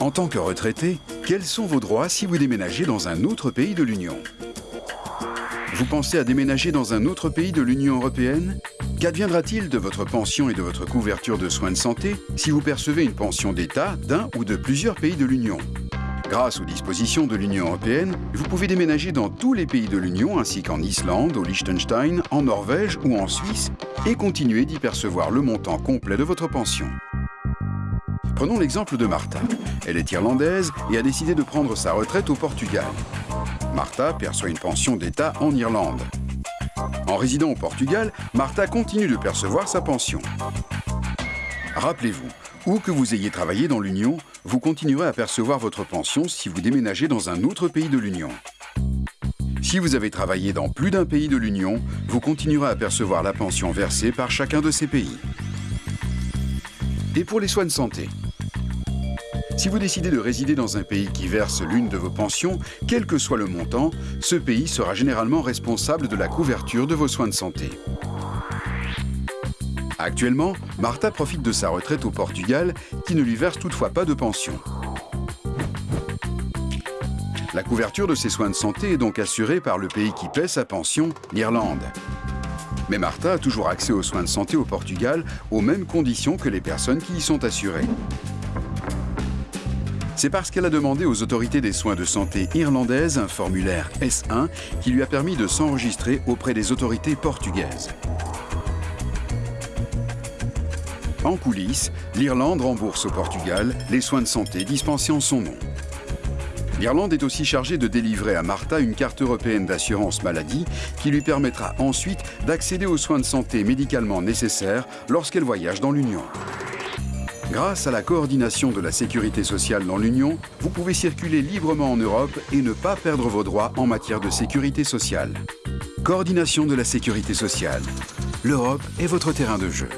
En tant que retraité, quels sont vos droits si vous déménagez dans un autre pays de l'Union? Vous pensez à déménager dans un autre pays de l'Union européenne? Qu'adviendra-t-il de votre pension et de votre couverture de soins de santé si vous percevez une pension d'État d'un ou de plusieurs pays de l'Union? Grâce aux dispositions de l'Union européenne, vous pouvez déménager dans tous les pays de l'Union ainsi qu'en Islande, au Liechtenstein, en Norvège ou en Suisse et continuer d'y percevoir le montant complet de votre pension. Prenons l'exemple de Martha. Elle est irlandaise et a décidé de prendre sa retraite au Portugal. Martha perçoit une pension d'État en Irlande. En résidant au Portugal, Martha continue de percevoir sa pension. Rappelez-vous, où que vous ayez travaillé dans l'Union, vous continuerez à percevoir votre pension si vous déménagez dans un autre pays de l'Union. Si vous avez travaillé dans plus d'un pays de l'Union, vous continuerez à percevoir la pension versée par chacun de ces pays. Et pour les soins de santé Si vous décidez de résider dans un pays qui verse l'une de vos pensions, quel que soit le montant, ce pays sera généralement responsable de la couverture de vos soins de santé. Actuellement, Martha profite de sa retraite au Portugal, qui ne lui verse toutefois pas de pension. La couverture de ses soins de santé est donc assurée par le pays qui paie sa pension, l'Irlande. Mais Martha a toujours accès aux soins de santé au Portugal aux mêmes conditions que les personnes qui y sont assurées. C'est parce qu'elle a demandé aux autorités des soins de santé irlandaises un formulaire S1 qui lui a permis de s'enregistrer auprès des autorités portugaises. En coulisses, l'Irlande rembourse au Portugal les soins de santé dispensés en son nom. L'Irlande est aussi chargée de délivrer à Martha une carte européenne d'assurance maladie qui lui permettra ensuite d'accéder aux soins de santé médicalement nécessaires lorsqu'elle voyage dans l'Union. Grâce à la coordination de la sécurité sociale dans l'Union, vous pouvez circuler librement en Europe et ne pas perdre vos droits en matière de sécurité sociale. Coordination de la sécurité sociale. L'Europe est votre terrain de jeu.